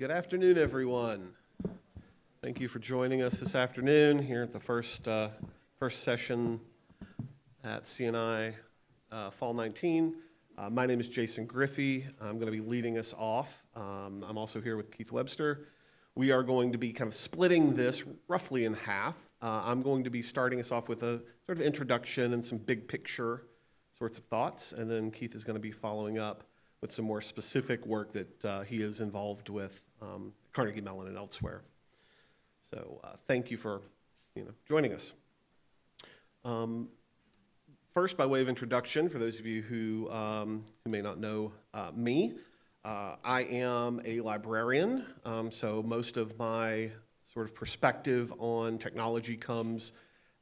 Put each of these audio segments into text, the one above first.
Good afternoon, everyone. Thank you for joining us this afternoon here at the first, uh, first session at CNI uh, Fall 19. Uh, my name is Jason Griffey. I'm going to be leading us off. Um, I'm also here with Keith Webster. We are going to be kind of splitting this roughly in half. Uh, I'm going to be starting us off with a sort of introduction and some big picture sorts of thoughts, and then Keith is going to be following up with some more specific work that uh, he is involved with um, Carnegie Mellon and elsewhere. So uh, thank you for you know, joining us. Um, first, by way of introduction, for those of you who, um, who may not know uh, me, uh, I am a librarian, um, so most of my sort of perspective on technology comes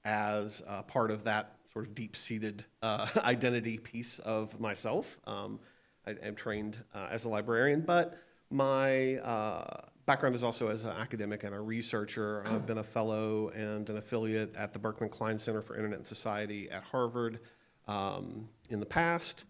as part of that sort of deep-seated uh, identity piece of myself. Um, I am trained uh, as a librarian, but my uh, background is also as an academic and a researcher. I've been a fellow and an affiliate at the Berkman Klein Center for Internet and Society at Harvard um, in the past.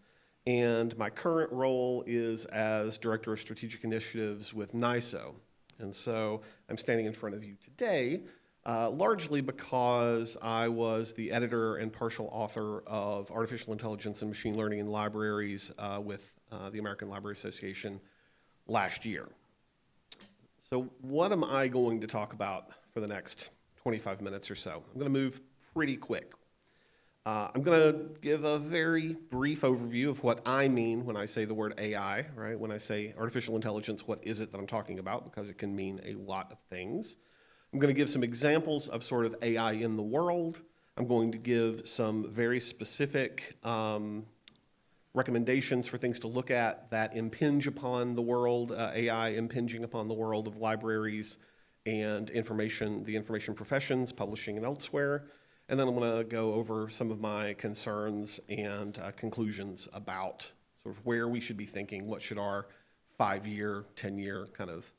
And my current role is as Director of Strategic Initiatives with NISO. And so I'm standing in front of you today uh, largely because I was the editor and partial author of Artificial Intelligence and Machine Learning in Libraries uh, with uh, the American Library Association last year. So what am I going to talk about for the next 25 minutes or so? I'm going to move pretty quick. Uh, I'm going to give a very brief overview of what I mean when I say the word AI, right? When I say artificial intelligence, what is it that I'm talking about? Because it can mean a lot of things. I'm going to give some examples of sort of AI in the world. I'm going to give some very specific um, recommendations for things to look at that impinge upon the world, uh, AI impinging upon the world of libraries and information, the information professions, publishing and elsewhere. And then I'm going to go over some of my concerns and uh, conclusions about sort of where we should be thinking, what should our five-year, 10-year kind of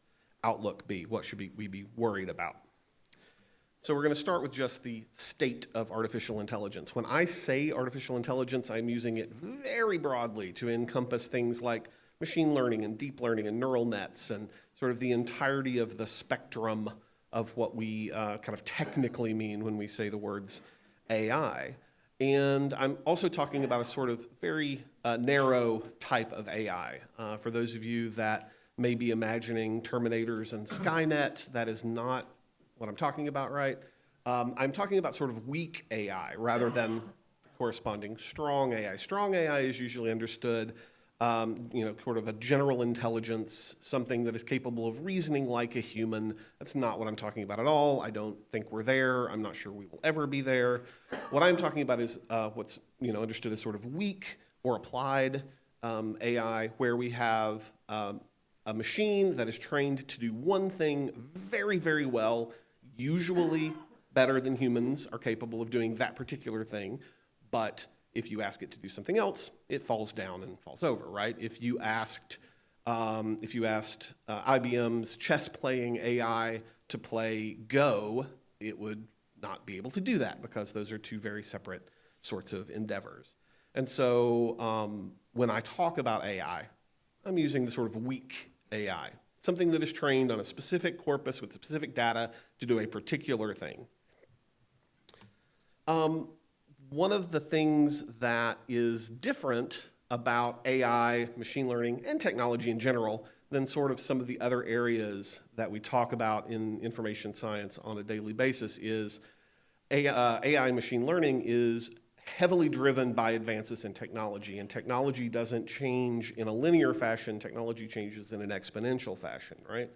outlook be? What should we be worried about? So we're going to start with just the state of artificial intelligence. When I say artificial intelligence, I'm using it very broadly to encompass things like machine learning and deep learning and neural nets and sort of the entirety of the spectrum of what we uh, kind of technically mean when we say the words AI. And I'm also talking about a sort of very uh, narrow type of AI. Uh, for those of you that may be imagining Terminators and Skynet. That is not what I'm talking about, right? Um, I'm talking about sort of weak AI rather than corresponding strong AI. Strong AI is usually understood, um, you know, sort of a general intelligence, something that is capable of reasoning like a human. That's not what I'm talking about at all. I don't think we're there. I'm not sure we will ever be there. What I'm talking about is uh, what's, you know, understood as sort of weak or applied um, AI, where we have um, a machine that is trained to do one thing very, very well, usually better than humans are capable of doing that particular thing, but if you ask it to do something else, it falls down and falls over, right? If you asked, um, if you asked uh, IBM's chess playing AI to play Go, it would not be able to do that because those are two very separate sorts of endeavors. And so um, when I talk about AI, I'm using the sort of weak AI, something that is trained on a specific corpus with specific data to do a particular thing. Um, one of the things that is different about AI, machine learning, and technology in general than sort of some of the other areas that we talk about in information science on a daily basis is AI, uh, AI machine learning is heavily driven by advances in technology, and technology doesn't change in a linear fashion, technology changes in an exponential fashion, right?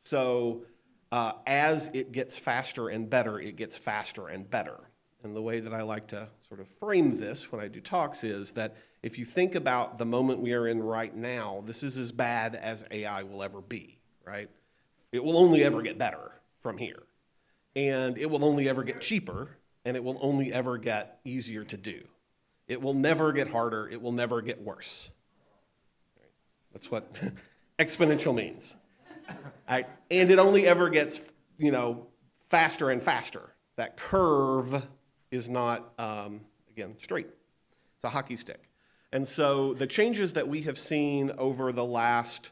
So uh, as it gets faster and better, it gets faster and better. And the way that I like to sort of frame this when I do talks is that if you think about the moment we are in right now, this is as bad as AI will ever be, right? It will only ever get better from here. And it will only ever get cheaper and it will only ever get easier to do. It will never get harder, it will never get worse. That's what exponential means. And it only ever gets, you know, faster and faster. That curve is not, um, again, straight. It's a hockey stick. And so the changes that we have seen over the last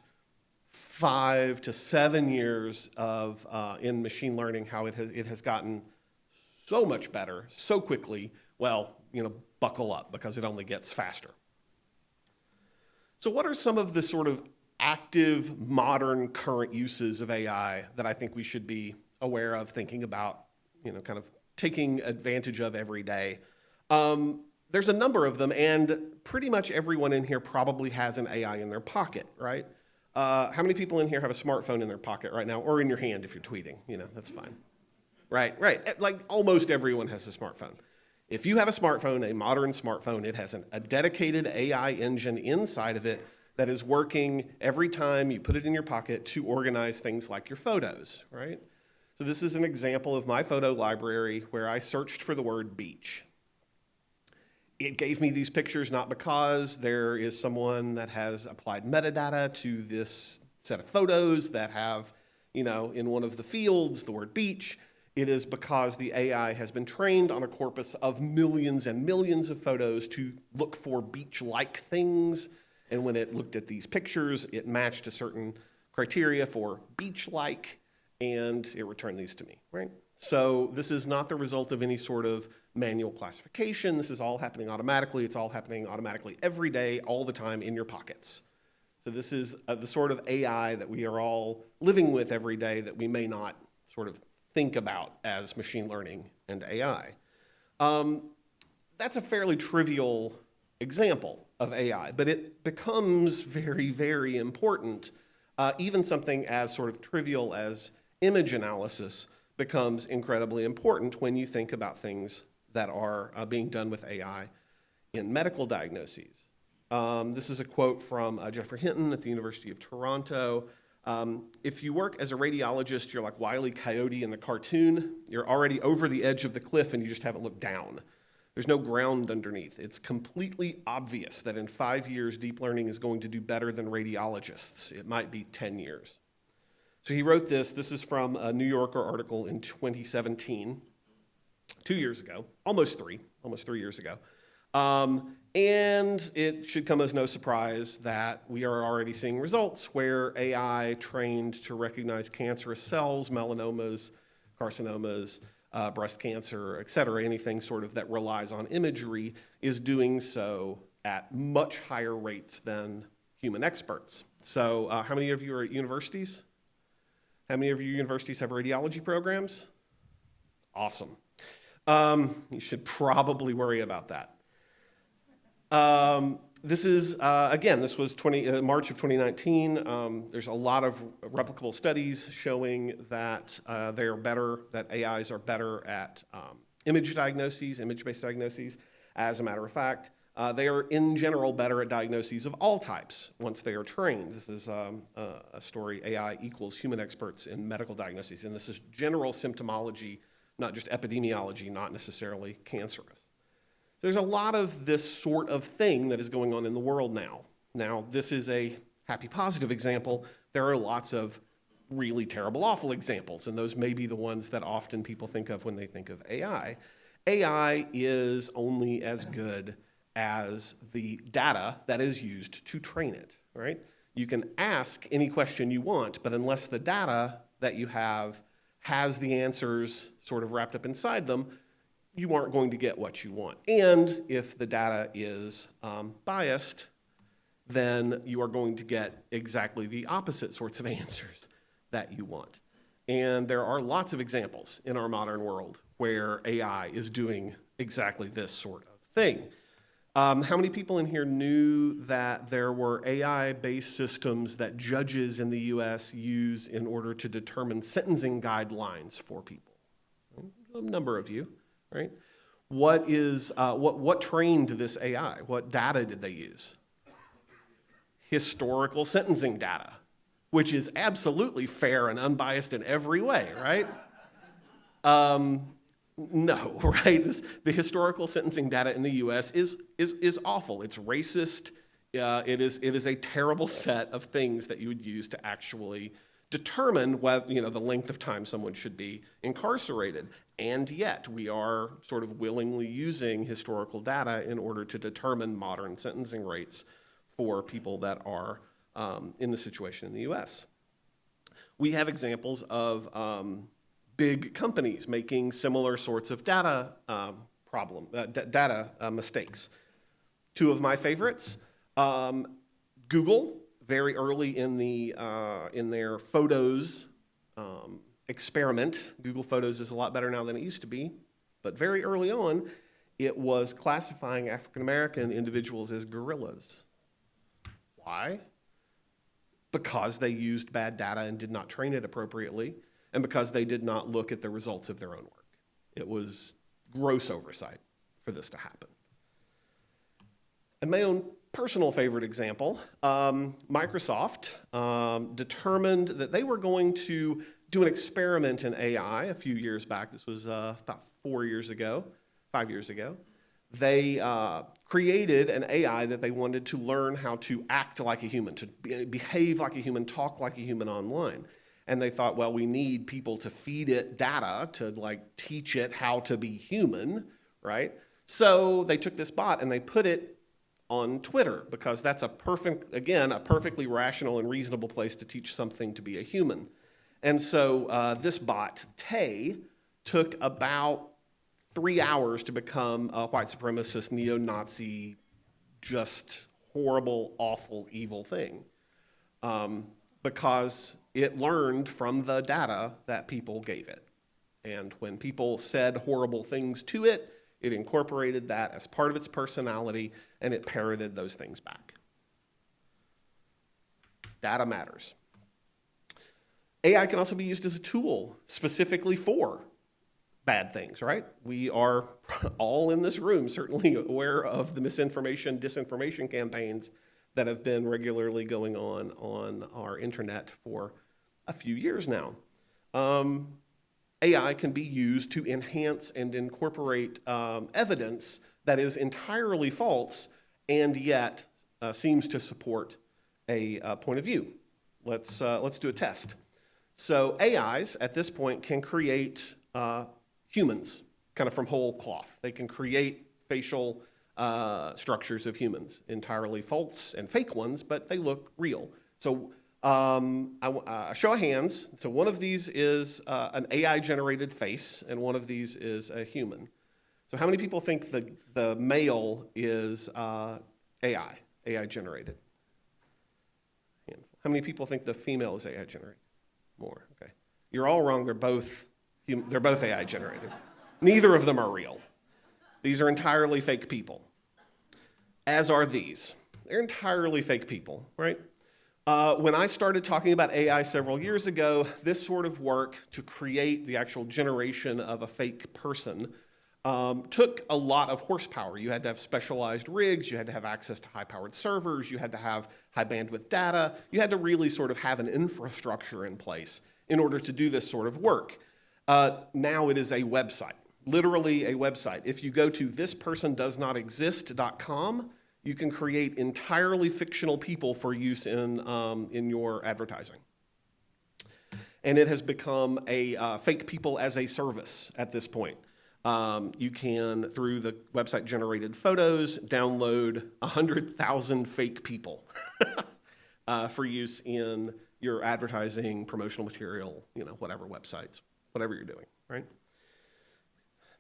five to seven years of uh, in machine learning, how it has it has gotten so much better so quickly. Well, you know, buckle up because it only gets faster. So, what are some of the sort of active, modern, current uses of AI that I think we should be aware of, thinking about, you know, kind of taking advantage of every day? Um, there's a number of them, and pretty much everyone in here probably has an AI in their pocket, right? Uh, how many people in here have a smartphone in their pocket right now, or in your hand if you're tweeting? You know, that's fine. Right, right. Eh, like almost everyone has a smartphone. If you have a smartphone, a modern smartphone, it has an, a dedicated AI engine inside of it that is working every time you put it in your pocket to organize things like your photos, right? So this is an example of my photo library where I searched for the word beach. It gave me these pictures not because there is someone that has applied metadata to this set of photos that have, you know, in one of the fields the word beach. It is because the AI has been trained on a corpus of millions and millions of photos to look for beach-like things. And when it looked at these pictures, it matched a certain criteria for beach-like, and it returned these to me, right? So this is not the result of any sort of manual classification. This is all happening automatically. It's all happening automatically every day, all the time in your pockets. So this is uh, the sort of AI that we are all living with every day that we may not sort of think about as machine learning and AI. Um, that's a fairly trivial example of AI, but it becomes very, very important. Uh, even something as sort of trivial as image analysis becomes incredibly important when you think about things that are uh, being done with AI in medical diagnoses. Um, this is a quote from uh, Geoffrey Hinton at the University of Toronto. Um, if you work as a radiologist, you're like Wile E. Coyote in the cartoon. You're already over the edge of the cliff and you just haven't looked down. There's no ground underneath. It's completely obvious that in five years, deep learning is going to do better than radiologists. It might be 10 years. So he wrote this. This is from a New Yorker article in 2017, two years ago, almost three, almost three years ago. Um, and it should come as no surprise that we are already seeing results where AI trained to recognize cancerous cells, melanomas, carcinomas, uh, breast cancer, et cetera, anything sort of that relies on imagery is doing so at much higher rates than human experts. So uh, how many of you are at universities? How many of your universities have radiology programs? Awesome. Um, you should probably worry about that. Um, this is, uh, again, this was 20, uh, March of 2019. Um, there's a lot of replicable studies showing that uh, they are better, that AIs are better at um, image diagnoses, image-based diagnoses. As a matter of fact, uh, they are in general better at diagnoses of all types once they are trained. This is um, a story, AI equals human experts in medical diagnoses. And this is general symptomology, not just epidemiology, not necessarily cancerous. There's a lot of this sort of thing that is going on in the world now. Now, this is a happy positive example. There are lots of really terrible awful examples, and those may be the ones that often people think of when they think of AI. AI is only as good as the data that is used to train it, right? You can ask any question you want, but unless the data that you have has the answers sort of wrapped up inside them, you aren't going to get what you want. And if the data is um, biased, then you are going to get exactly the opposite sorts of answers that you want. And there are lots of examples in our modern world where AI is doing exactly this sort of thing. Um, how many people in here knew that there were AI-based systems that judges in the US use in order to determine sentencing guidelines for people? A number of you right? What is, uh, what, what trained this AI? What data did they use? Historical sentencing data, which is absolutely fair and unbiased in every way, right? Um, no, right? This, the historical sentencing data in the U.S. is is is awful. It's racist. Uh, it is it is a terrible set of things that you would use to actually determine whether, you know, the length of time someone should be incarcerated. And yet, we are sort of willingly using historical data in order to determine modern sentencing rates for people that are um, in the situation in the US. We have examples of um, big companies making similar sorts of data um, problem, uh, data uh, mistakes. Two of my favorites, um, Google, very early in, the, uh, in their photos um, experiment. Google Photos is a lot better now than it used to be, but very early on, it was classifying African American individuals as gorillas. Why? Because they used bad data and did not train it appropriately, and because they did not look at the results of their own work. It was gross oversight for this to happen. And my own personal favorite example um, Microsoft um, determined that they were going to do an experiment in AI a few years back. This was uh, about four years ago, five years ago. They uh, created an AI that they wanted to learn how to act like a human, to be, behave like a human, talk like a human online. And they thought, well, we need people to feed it data to like teach it how to be human, right? So they took this bot and they put it on Twitter because that's a perfect, again, a perfectly rational and reasonable place to teach something to be a human. And so uh, this bot, Tay, took about three hours to become a white supremacist, neo Nazi, just horrible, awful, evil thing. Um, because it learned from the data that people gave it. And when people said horrible things to it, it incorporated that as part of its personality and it parroted those things back. Data matters. AI can also be used as a tool specifically for bad things, right? We are all in this room certainly aware of the misinformation, disinformation campaigns that have been regularly going on on our internet for a few years now. Um, AI can be used to enhance and incorporate um, evidence that is entirely false and yet uh, seems to support a uh, point of view. Let's, uh, let's do a test. So AIs at this point can create uh, humans kind of from whole cloth. They can create facial uh, structures of humans, entirely false and fake ones, but they look real. So um, I, uh, show of hands. So one of these is uh, an AI-generated face, and one of these is a human. So how many people think the, the male is uh, AI, AI-generated? How many people think the female is AI-generated? More, okay. You're all wrong. They're both, they're both AI-generated. Neither of them are real. These are entirely fake people, as are these. They're entirely fake people, right? Uh, when I started talking about AI several years ago, this sort of work to create the actual generation of a fake person um, took a lot of horsepower. You had to have specialized rigs, you had to have access to high powered servers, you had to have high bandwidth data, you had to really sort of have an infrastructure in place in order to do this sort of work. Uh, now it is a website literally a website. If you go to thispersondoesnotexist.com, you can create entirely fictional people for use in, um, in your advertising. And it has become a uh, fake people as a service at this point. Um, you can, through the website generated photos, download 100,000 fake people uh, for use in your advertising, promotional material, you know, whatever websites, whatever you're doing, right?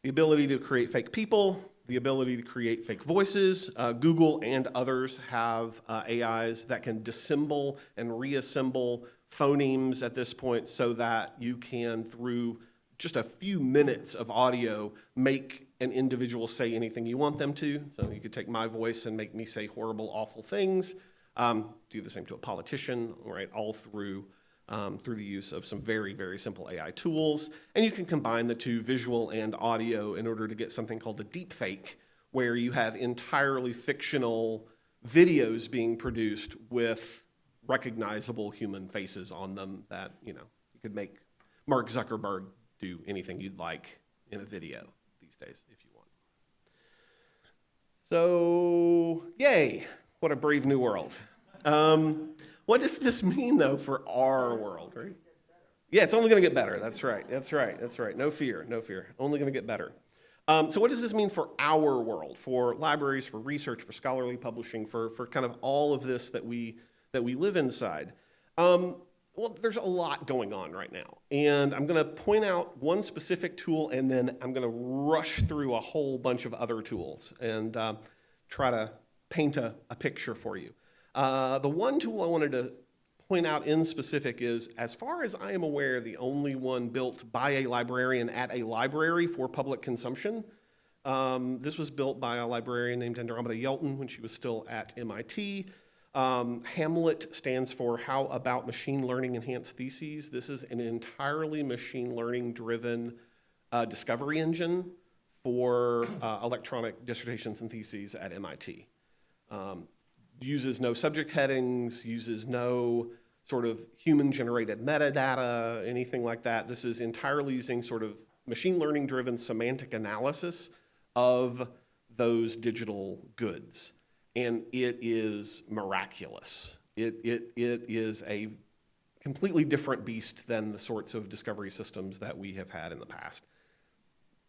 the ability to create fake people, the ability to create fake voices. Uh, Google and others have uh, AIs that can dissemble and reassemble phonemes at this point so that you can, through just a few minutes of audio, make an individual say anything you want them to. So you could take my voice and make me say horrible, awful things. Um, do the same to a politician, right, all through um, through the use of some very, very simple AI tools. And you can combine the two, visual and audio, in order to get something called a deep fake, where you have entirely fictional videos being produced with recognizable human faces on them that, you know, you could make Mark Zuckerberg do anything you'd like in a video these days if you want. So, yay, what a brave new world. Um, what does this mean, though, for our world, right? Yeah, it's only going to get better. That's right. That's right. That's right. No fear. No fear. Only going to get better. Um, so, what does this mean for our world, for libraries, for research, for scholarly publishing, for, for kind of all of this that we, that we live inside. Um, well, there's a lot going on right now. And I'm going to point out one specific tool and then I'm going to rush through a whole bunch of other tools and uh, try to paint a, a picture for you. Uh, the one tool I wanted to point out in specific is, as far as I am aware, the only one built by a librarian at a library for public consumption. Um, this was built by a librarian named Andromeda Yelton when she was still at MIT. Um, Hamlet stands for How About Machine Learning Enhanced Theses. This is an entirely machine learning driven uh, discovery engine for uh, electronic dissertations and theses at MIT. Um, uses no subject headings, uses no sort of human generated metadata, anything like that. This is entirely using sort of machine learning driven semantic analysis of those digital goods. And it is miraculous. It, it, it is a completely different beast than the sorts of discovery systems that we have had in the past.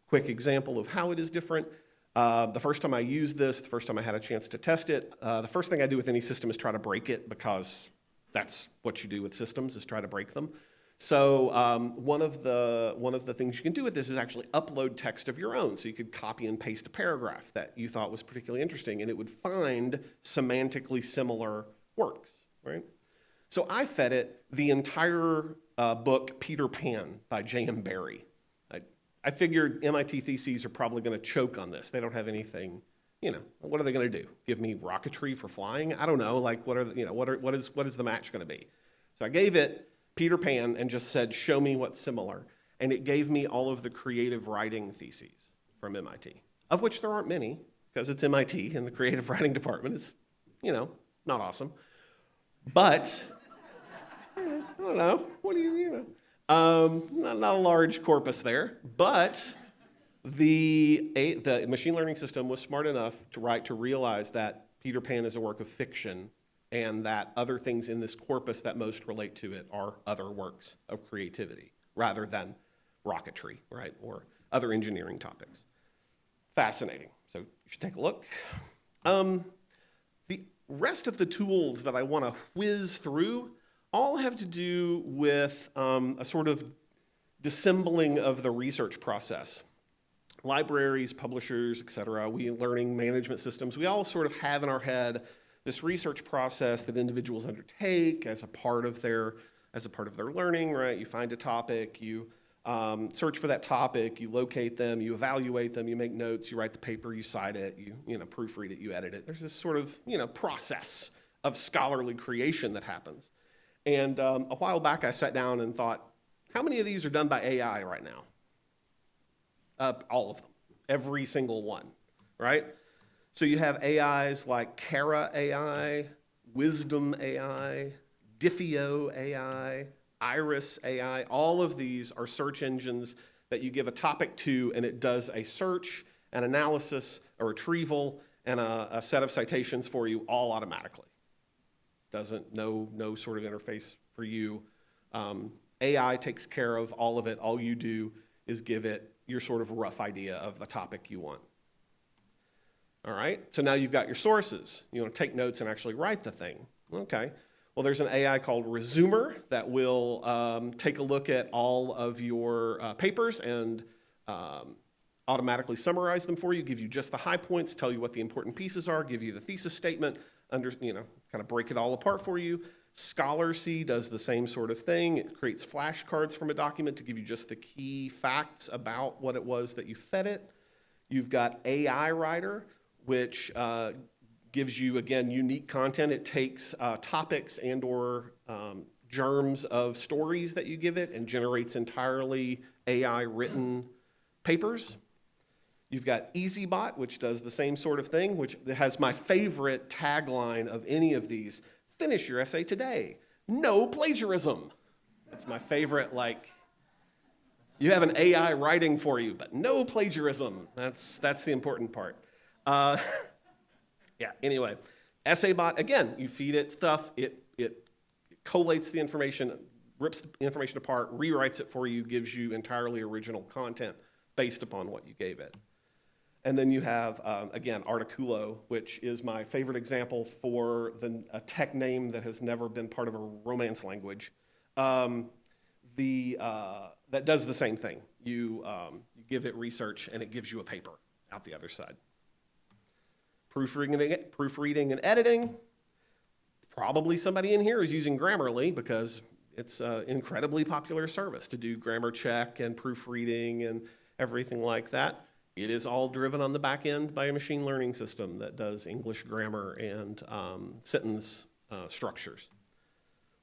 Quick example of how it is different. Uh, the first time I used this, the first time I had a chance to test it, uh, the first thing I do with any system is try to break it because that's what you do with systems is try to break them. So um, one, of the, one of the things you can do with this is actually upload text of your own. So you could copy and paste a paragraph that you thought was particularly interesting, and it would find semantically similar works, right? So I fed it the entire uh, book Peter Pan by J.M. Barrie. I, I figured MIT theses are probably going to choke on this. They don't have anything, you know, what are they going to do? Give me rocketry for flying? I don't know. Like, what are, the, you know, what, are, what, is, what is the match going to be? So I gave it Peter Pan and just said, show me what's similar. And it gave me all of the creative writing theses from MIT, of which there aren't many, because it's MIT and the creative writing department is, you know, not awesome. But, I don't know, what do you, you know, um, not, not a large corpus there, but the, the machine learning system was smart enough to write to realize that Peter Pan is a work of fiction and that other things in this corpus that most relate to it are other works of creativity rather than rocketry, right, or other engineering topics. Fascinating. So you should take a look. Um, the rest of the tools that I want to whiz through all have to do with um, a sort of dissembling of the research process. Libraries, publishers, et cetera, we learning management systems, we all sort of have in our head this research process that individuals undertake as a part of their as a part of their learning, right? You find a topic, you um, search for that topic, you locate them, you evaluate them, you make notes, you write the paper, you cite it, you, you know, proofread it, you edit it. There's this sort of, you know, process of scholarly creation that happens. And um, a while back, I sat down and thought, how many of these are done by AI right now? Uh, all of them, every single one, right? So you have AIs like Kara AI, Wisdom AI, Diffio AI, Iris AI. All of these are search engines that you give a topic to and it does a search, an analysis, a retrieval, and a, a set of citations for you all automatically. Doesn't, no, no sort of interface for you. Um, AI takes care of all of it. All you do is give it your sort of rough idea of the topic you want. All right, so now you've got your sources. You want to take notes and actually write the thing. Okay, well, there's an AI called Resoomer that will um, take a look at all of your uh, papers and um, automatically summarize them for you, give you just the high points, tell you what the important pieces are, give you the thesis statement, under, you know, kind of break it all apart for you. Scholarcy does the same sort of thing. It creates flashcards from a document to give you just the key facts about what it was that you fed it. You've got AI Writer, which uh, gives you, again, unique content. It takes uh, topics and or um, germs of stories that you give it and generates entirely AI-written papers. You've got EssayBot, which does the same sort of thing, which has my favorite tagline of any of these. Finish your essay today. No plagiarism. That's my favorite, like, you have an AI writing for you, but no plagiarism. That's, that's the important part. Uh, yeah, anyway, EssayBot, again, you feed it stuff, it, it collates the information, rips the information apart, rewrites it for you, gives you entirely original content based upon what you gave it. And then you have, um, again, Articoolo, which is my favorite example for the, a tech name that has never been part of a Romance language. Um, the, uh, that does the same thing. You, um, you give it research and it gives you a paper out the other side. Proofreading and, proofreading and editing. Probably somebody in here is using Grammarly because it's an incredibly popular service to do grammar check and proofreading and everything like that. It is all driven on the back end by a machine learning system that does English grammar and um, sentence uh, structures.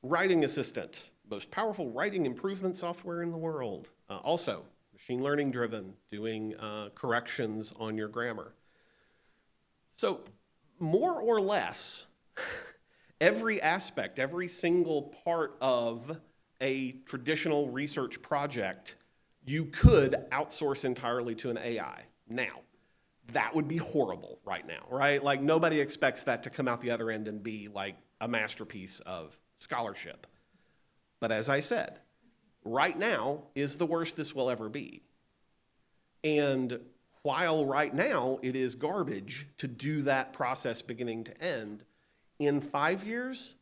Writing assistant, most powerful writing improvement software in the world. Uh, also, machine learning driven, doing uh, corrections on your grammar. So, more or less, every aspect, every single part of a traditional research project, you could outsource entirely to an AI. Now, that would be horrible right now, right? Like, nobody expects that to come out the other end and be like a masterpiece of scholarship. But as I said, right now is the worst this will ever be. And while right now it is garbage to do that process beginning to end, in five years,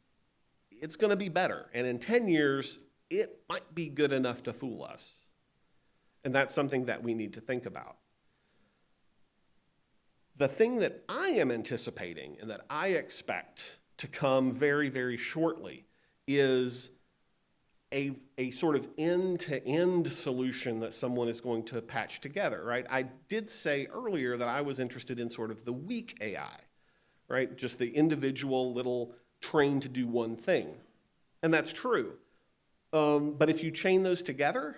it's going to be better. And in 10 years, it might be good enough to fool us. And that's something that we need to think about. The thing that I am anticipating and that I expect to come very, very shortly is a, a sort of end-to-end solution that someone is going to patch together, right? I did say earlier that I was interested in sort of the weak AI, right? Just the individual little trained to do one thing. And that's true. Um, but if you chain those together,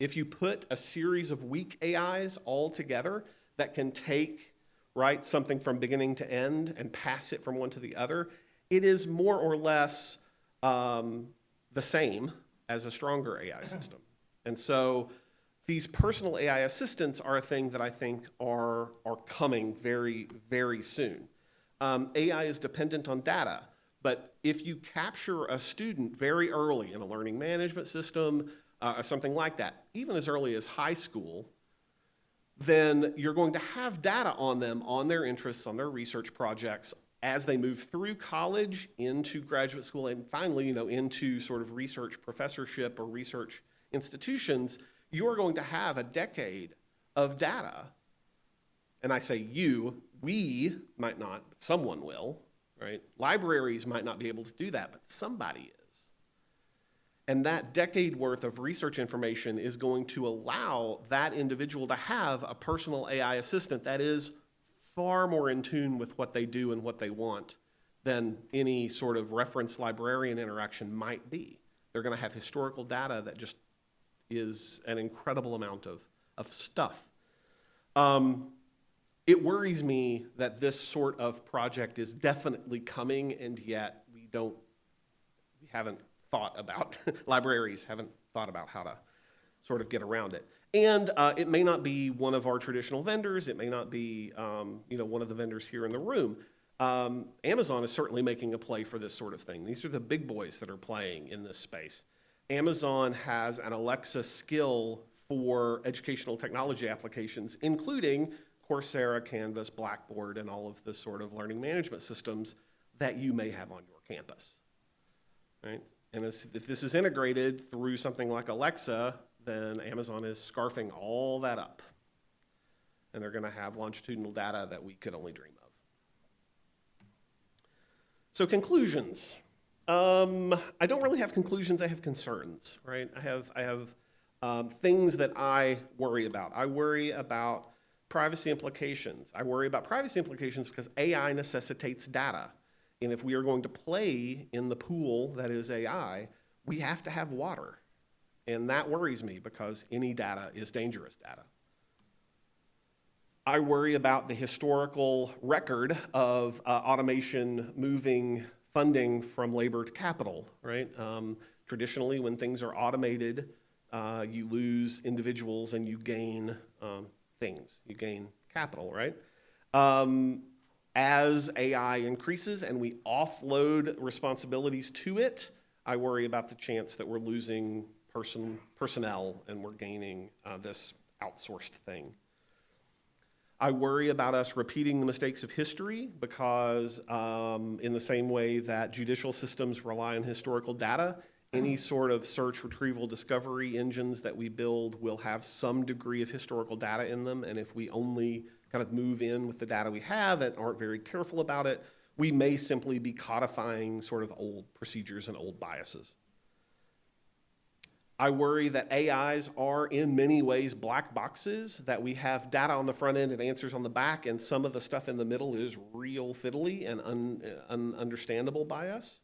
if you put a series of weak AIs all together that can take right something from beginning to end and pass it from one to the other, it is more or less um, the same as a stronger AI system. And so these personal AI assistants are a thing that I think are, are coming very, very soon. Um, AI is dependent on data, but if you capture a student very early in a learning management system, uh, or something like that, even as early as high school, then you're going to have data on them, on their interests, on their research projects, as they move through college into graduate school and finally, you know, into sort of research professorship or research institutions, you are going to have a decade of data. And I say you, we might not, but someone will, right? Libraries might not be able to do that, but somebody is. And that decade worth of research information is going to allow that individual to have a personal AI assistant that is far more in tune with what they do and what they want than any sort of reference librarian interaction might be. They're going to have historical data that just is an incredible amount of, of stuff. Um, it worries me that this sort of project is definitely coming, and yet we don't, we haven't thought about, libraries haven't thought about how to sort of get around it. And uh, it may not be one of our traditional vendors. It may not be um, you know, one of the vendors here in the room. Um, Amazon is certainly making a play for this sort of thing. These are the big boys that are playing in this space. Amazon has an Alexa skill for educational technology applications, including Coursera, Canvas, Blackboard, and all of the sort of learning management systems that you may have on your campus. Right? And as, if this is integrated through something like Alexa, then Amazon is scarfing all that up. And they're going to have longitudinal data that we could only dream of. So conclusions. Um, I don't really have conclusions, I have concerns, right? I have, I have um, things that I worry about. I worry about privacy implications. I worry about privacy implications because AI necessitates data. And if we are going to play in the pool that is AI, we have to have water. And that worries me because any data is dangerous data. I worry about the historical record of uh, automation moving funding from labor to capital, right? Um, traditionally, when things are automated, uh, you lose individuals and you gain um, things. You gain capital, right? Um, as AI increases and we offload responsibilities to it, I worry about the chance that we're losing person, personnel and we're gaining uh, this outsourced thing. I worry about us repeating the mistakes of history because, um, in the same way that judicial systems rely on historical data, any sort of search, retrieval, discovery engines that we build will have some degree of historical data in them. And if we only kind of move in with the data we have and aren't very careful about it, we may simply be codifying sort of old procedures and old biases. I worry that AIs are in many ways black boxes, that we have data on the front end and answers on the back, and some of the stuff in the middle is real fiddly and un, ununderstandable by us.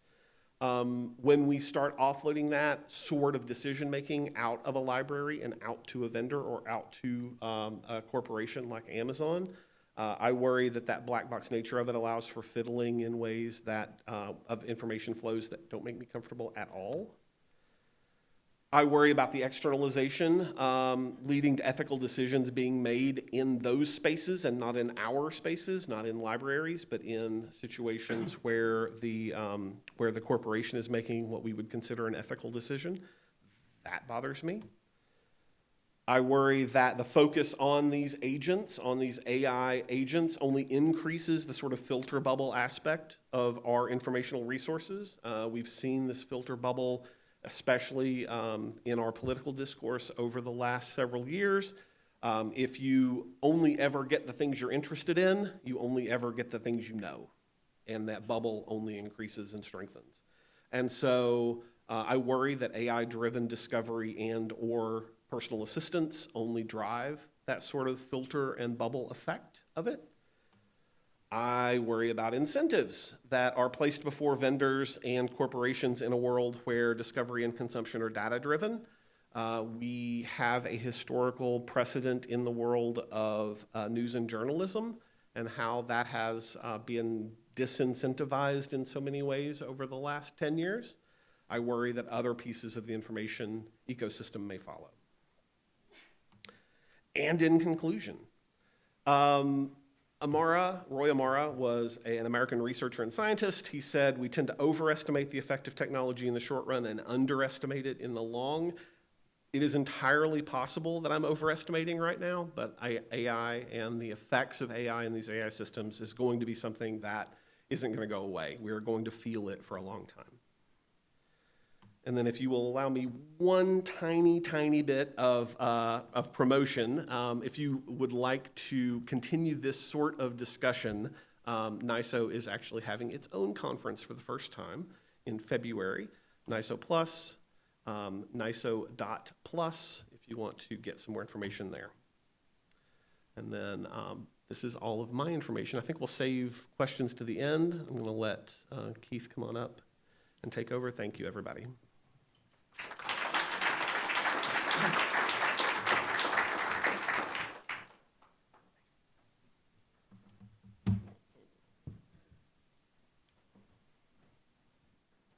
Um, when we start offloading that sort of decision making out of a library and out to a vendor or out to um, a corporation like Amazon, uh, I worry that that black box nature of it allows for fiddling in ways that uh, of information flows that don't make me comfortable at all. I worry about the externalization um, leading to ethical decisions being made in those spaces and not in our spaces, not in libraries, but in situations where the, um, where the corporation is making what we would consider an ethical decision. That bothers me. I worry that the focus on these agents, on these AI agents, only increases the sort of filter bubble aspect of our informational resources. Uh, we've seen this filter bubble especially um, in our political discourse over the last several years. Um, if you only ever get the things you're interested in, you only ever get the things you know. And that bubble only increases and strengthens. And so uh, I worry that AI-driven discovery and or personal assistance only drive that sort of filter and bubble effect of it. I worry about incentives that are placed before vendors and corporations in a world where discovery and consumption are data driven. Uh, we have a historical precedent in the world of uh, news and journalism and how that has uh, been disincentivized in so many ways over the last 10 years. I worry that other pieces of the information ecosystem may follow. And in conclusion, um, Amara, Roy Amara, was a, an American researcher and scientist. He said, we tend to overestimate the effect of technology in the short run and underestimate it in the long. It is entirely possible that I'm overestimating right now, but I, AI and the effects of AI in these AI systems is going to be something that isn't going to go away. We're going to feel it for a long time. And then if you will allow me one tiny, tiny bit of, uh, of promotion, um, if you would like to continue this sort of discussion, um, NISO is actually having its own conference for the first time in February, NISO Plus, um, NISO.plus, if you want to get some more information there. And then um, this is all of my information. I think we'll save questions to the end. I'm going to let uh, Keith come on up and take over. Thank you, everybody.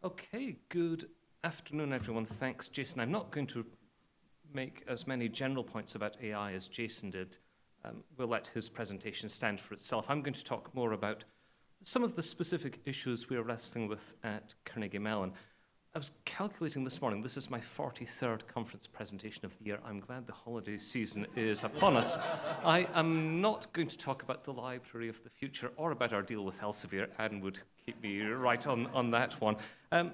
Okay, good afternoon, everyone. Thanks, Jason. I'm not going to make as many general points about AI as Jason did. Um, we'll let his presentation stand for itself. I'm going to talk more about some of the specific issues we're wrestling with at Carnegie Mellon. I was calculating this morning, this is my 43rd conference presentation of the year. I'm glad the holiday season is upon us. I am not going to talk about the Library of the Future or about our deal with Elsevier. Anne would keep me right on, on that one. Um,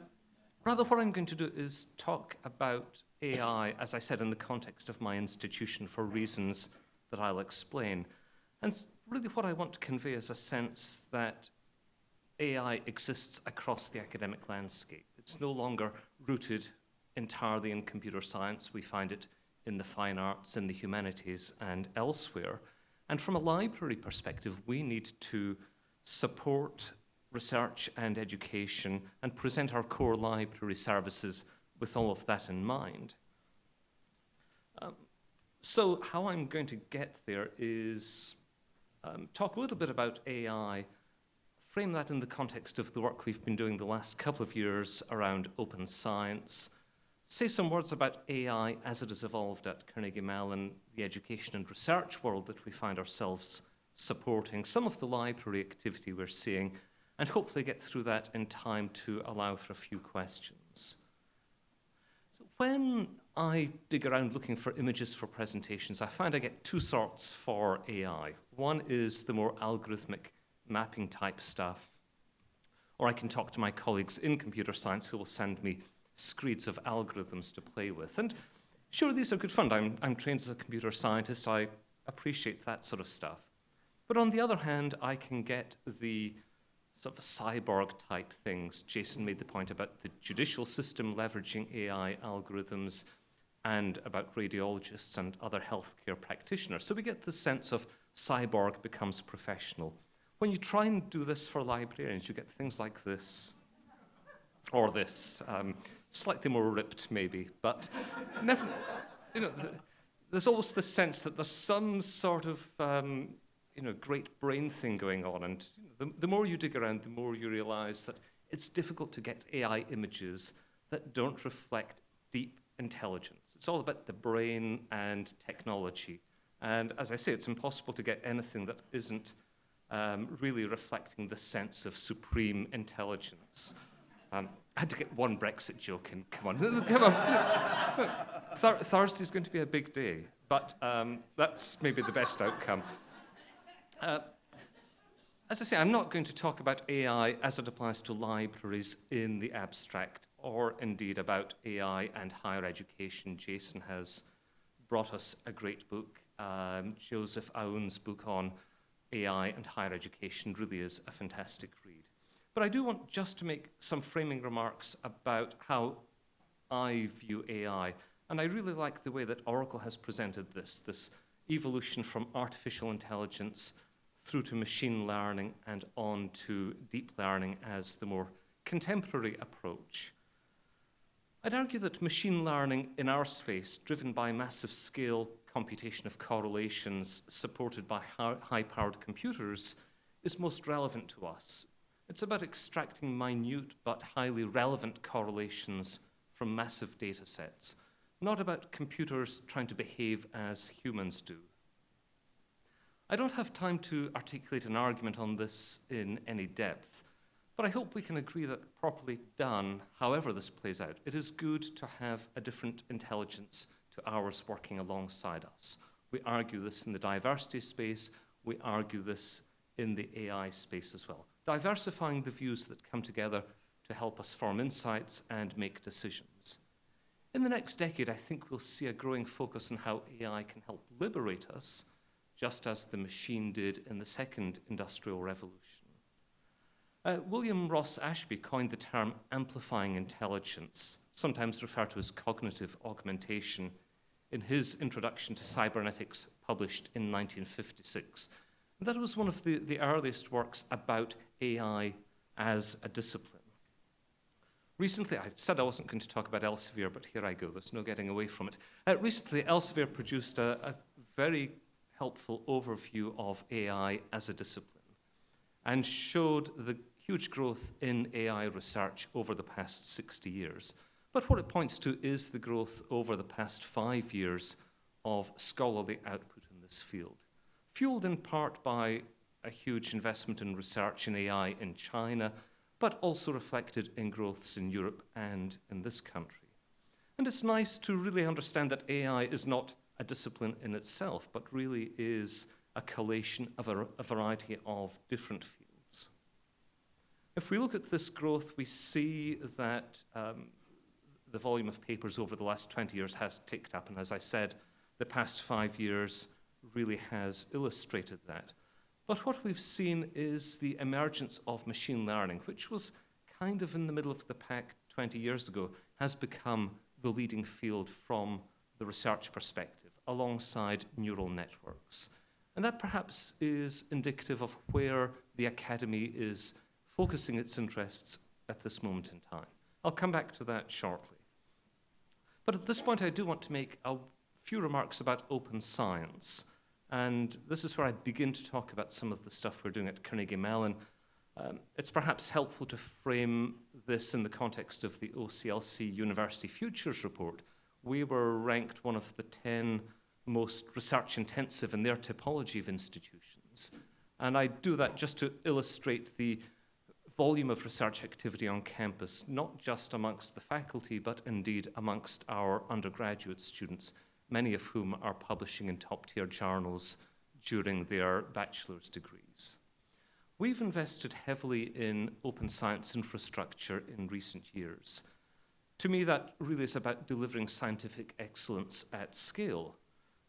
rather, what I'm going to do is talk about AI, as I said, in the context of my institution for reasons that I'll explain. And really what I want to convey is a sense that AI exists across the academic landscape. It's no longer rooted entirely in computer science. We find it in the fine arts, in the humanities, and elsewhere. And from a library perspective, we need to support research and education and present our core library services with all of that in mind. Um, so how I'm going to get there is um, talk a little bit about AI frame that in the context of the work we've been doing the last couple of years around open science, say some words about AI as it has evolved at Carnegie Mellon, the education and research world that we find ourselves supporting, some of the library activity we're seeing, and hopefully get through that in time to allow for a few questions. So when I dig around looking for images for presentations, I find I get two sorts for AI. One is the more algorithmic mapping type stuff, or I can talk to my colleagues in computer science who will send me screeds of algorithms to play with. And sure, these are good fun. I'm, I'm trained as a computer scientist. I appreciate that sort of stuff. But on the other hand, I can get the sort of cyborg type things. Jason made the point about the judicial system leveraging AI algorithms and about radiologists and other healthcare practitioners. So we get the sense of cyborg becomes professional. When you try and do this for librarians, you get things like this or this, um, slightly more ripped maybe, but never, you know, the, there's always the sense that there's some sort of um, you know, great brain thing going on. And the, the more you dig around, the more you realize that it's difficult to get AI images that don't reflect deep intelligence. It's all about the brain and technology. And as I say, it's impossible to get anything that isn't um, really reflecting the sense of supreme intelligence. Um, I had to get one Brexit joke in. Come on, come on. Thur Thursday's going to be a big day, but um, that's maybe the best outcome. Uh, as I say, I'm not going to talk about AI as it applies to libraries in the abstract, or indeed about AI and higher education. Jason has brought us a great book. Um, Joseph Aoun's book on AI and higher education really is a fantastic read. But I do want just to make some framing remarks about how I view AI. And I really like the way that Oracle has presented this, this evolution from artificial intelligence through to machine learning and on to deep learning as the more contemporary approach. I'd argue that machine learning in our space, driven by massive scale computation of correlations supported by high-powered computers, is most relevant to us. It's about extracting minute but highly relevant correlations from massive data sets, not about computers trying to behave as humans do. I don't have time to articulate an argument on this in any depth, but I hope we can agree that properly done, however this plays out, it is good to have a different intelligence to ours working alongside us. We argue this in the diversity space, we argue this in the AI space as well. Diversifying the views that come together to help us form insights and make decisions. In the next decade, I think we'll see a growing focus on how AI can help liberate us just as the machine did in the second industrial revolution. Uh, William Ross Ashby coined the term amplifying intelligence, sometimes referred to as cognitive augmentation, in his introduction to cybernetics published in 1956. And that was one of the, the earliest works about AI as a discipline. Recently, I said I wasn't going to talk about Elsevier, but here I go. There's no getting away from it. Uh, recently, Elsevier produced a, a very helpful overview of AI as a discipline and showed the huge growth in AI research over the past 60 years. But what it points to is the growth over the past five years of scholarly output in this field, fueled in part by a huge investment in research in AI in China, but also reflected in growths in Europe and in this country. And it's nice to really understand that AI is not a discipline in itself, but really is a collation of a, a variety of different fields. If we look at this growth, we see that um, the volume of papers over the last 20 years has ticked up. And as I said, the past five years really has illustrated that. But what we've seen is the emergence of machine learning, which was kind of in the middle of the pack 20 years ago, has become the leading field from the research perspective alongside neural networks. And that perhaps is indicative of where the academy is focusing its interests at this moment in time. I'll come back to that shortly. But at this point, I do want to make a few remarks about open science. And this is where I begin to talk about some of the stuff we're doing at Carnegie Mellon. Um, it's perhaps helpful to frame this in the context of the OCLC University Futures Report. We were ranked one of the 10 most research intensive in their typology of institutions. And I do that just to illustrate the volume of research activity on campus, not just amongst the faculty, but indeed amongst our undergraduate students, many of whom are publishing in top-tier journals during their bachelor's degrees. We've invested heavily in open science infrastructure in recent years. To me, that really is about delivering scientific excellence at scale.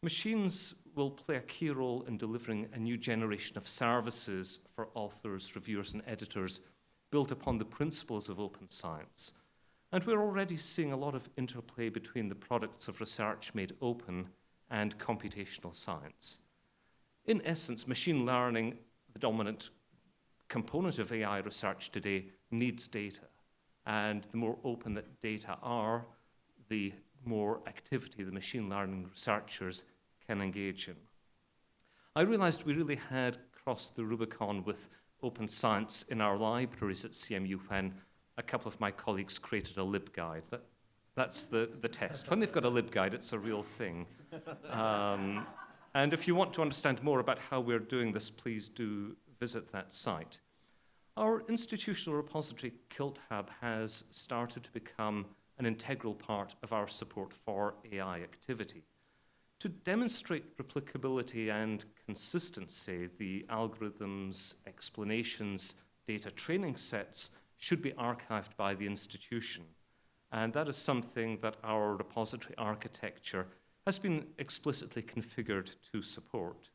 Machines will play a key role in delivering a new generation of services for authors, reviewers, and editors built upon the principles of open science. And we're already seeing a lot of interplay between the products of research made open and computational science. In essence, machine learning, the dominant component of AI research today, needs data. And the more open that data are, the more activity the machine learning researchers can engage in. I realized we really had crossed the Rubicon with open science in our libraries at CMU when a couple of my colleagues created a LibGuide. That, that's the, the test. When they've got a LibGuide, it's a real thing. Um, and if you want to understand more about how we're doing this, please do visit that site. Our institutional repository, KiltHub, has started to become an integral part of our support for AI activity. To demonstrate replicability and consistency, the algorithms, explanations, data training sets should be archived by the institution. And that is something that our repository architecture has been explicitly configured to support.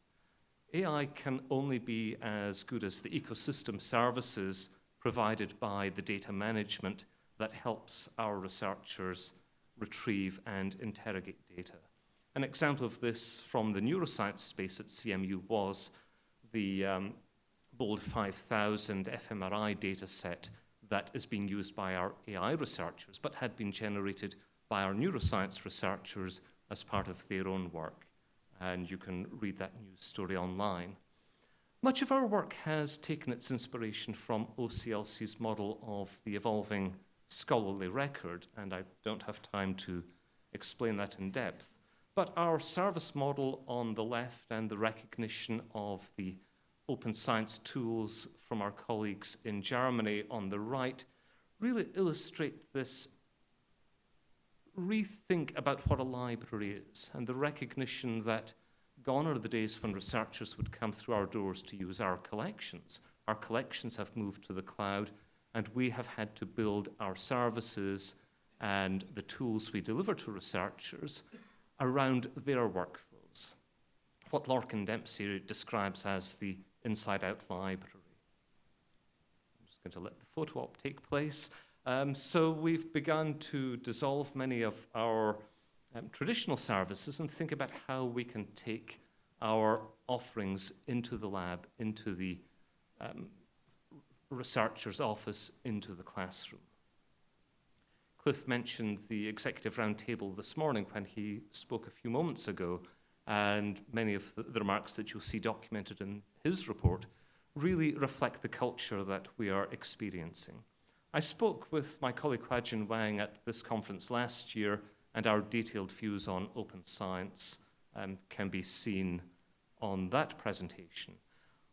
AI can only be as good as the ecosystem services provided by the data management that helps our researchers retrieve and interrogate data. An example of this from the neuroscience space at CMU was the um, BOLD 5000 fMRI data set that is being used by our AI researchers, but had been generated by our neuroscience researchers as part of their own work. And you can read that news story online. Much of our work has taken its inspiration from OCLC's model of the evolving scholarly record, and I don't have time to explain that in depth. But our service model on the left and the recognition of the open science tools from our colleagues in Germany on the right really illustrate this rethink about what a library is and the recognition that gone are the days when researchers would come through our doors to use our collections. Our collections have moved to the cloud, and we have had to build our services and the tools we deliver to researchers around their workflows, what Lorcan Dempsey describes as the inside out library. I'm just going to let the photo op take place. Um, so we've begun to dissolve many of our um, traditional services and think about how we can take our offerings into the lab, into the um, researcher's office, into the classroom. Cliff mentioned the executive roundtable this morning when he spoke a few moments ago, and many of the, the remarks that you'll see documented in his report really reflect the culture that we are experiencing. I spoke with my colleague Huajin Wang at this conference last year, and our detailed views on open science um, can be seen on that presentation.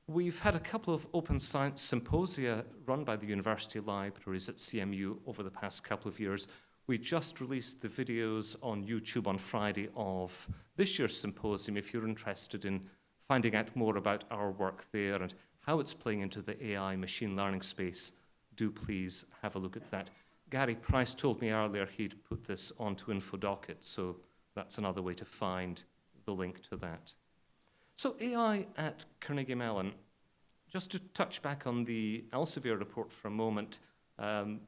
We've had a couple of open science symposia run by the university libraries at CMU over the past couple of years. We just released the videos on YouTube on Friday of this year's symposium. If you're interested in finding out more about our work there and how it's playing into the AI machine learning space, do please have a look at that. Gary Price told me earlier he'd put this onto InfoDocket, so that's another way to find the link to that. So AI at Carnegie Mellon. Just to touch back on the Elsevier report for a moment, um,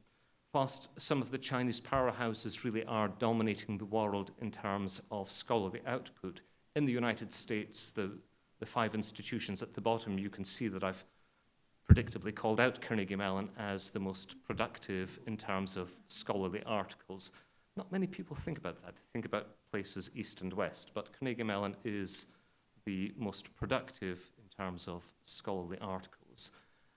whilst some of the Chinese powerhouses really are dominating the world in terms of scholarly output, in the United States, the, the five institutions at the bottom, you can see that I've predictably called out Carnegie Mellon as the most productive in terms of scholarly articles. Not many people think about that. They think about places east and west, but Carnegie Mellon is the most productive in terms of scholarly articles.